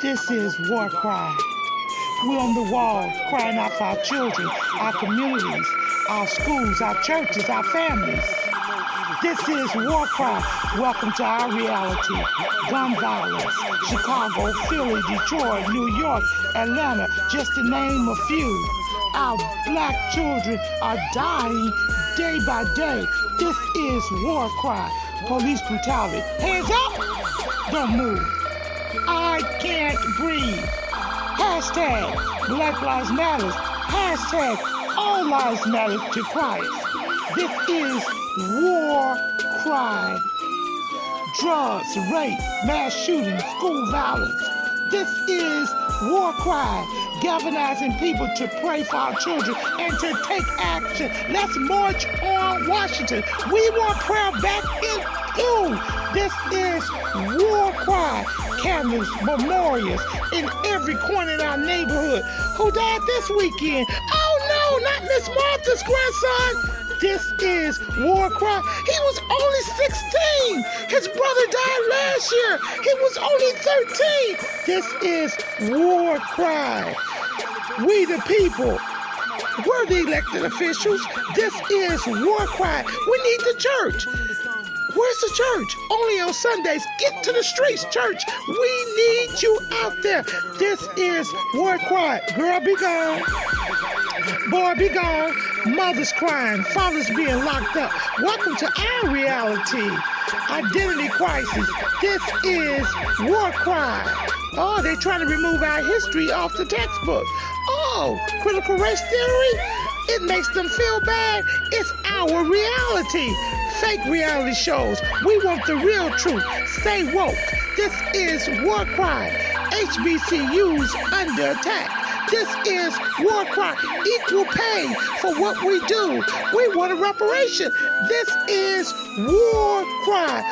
This is war cry. We're on the wall crying out for our children, our communities, our schools, our churches, our families. This is War Cry. Welcome to our reality. Gun violence. Chicago, Philly, Detroit, New York, Atlanta, just to name a few. Our black children are dying day by day. This is War Cry. Police brutality. Hands up! Don't move. I can't breathe. Hashtag Black Lives Matter. Hashtag All Lives Matter to Christ. This is war cry. Drugs, rape, mass shootings, school violence. This is war cry, galvanizing people to pray for our children and to take action. Let's march on Washington. We want prayer back in school. This is war cry. Candles, memorials in every corner in our neighborhood. Who died this weekend? Oh no, not Miss Martha's grandson. This is War Cry. He was only 16. His brother died last year. He was only 13. This is War Cry. We the people. We're the elected officials. This is War Cry. We need the church. Where's the church? Only on Sundays. Get to the streets, church. We need you out there. This is War Cry. Girl, be gone. Boy, be gone. Mothers crying. Fathers being locked up. Welcome to our reality. Identity crisis. This is War Cry. Oh, they're trying to remove our history off the textbook. Oh, critical race theory? It makes them feel bad. It's our reality. Fake reality shows. We want the real truth. Stay woke. This is War Cry. HBCUs under attack. This is war cry. Equal pay for what we do. We want a reparation. This is war cry.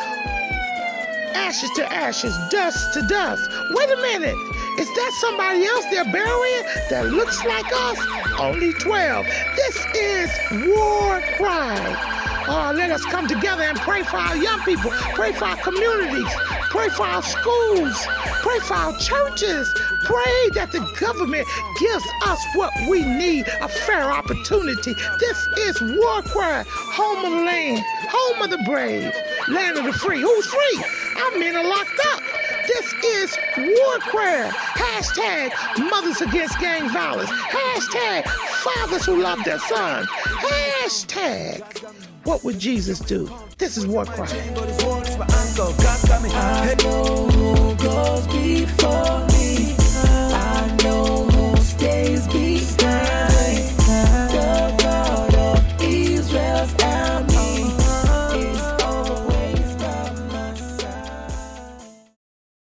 Ashes to ashes, dust to dust. Wait a minute. Is that somebody else they're burying that looks like us? Only 12. This is war cry. Oh, let us come together and pray for our young people, pray for our communities, pray for our schools, pray for our churches, pray that the government gives us what we need a fair opportunity. This is War Cry, home of the land, home of the brave, land of the free. Who's free? Our men are locked up. This War Cry. Hashtag Mothers Against Gang Violence. Hashtag Fathers Who Love Their Sons. Hashtag What Would Jesus Do? This is War know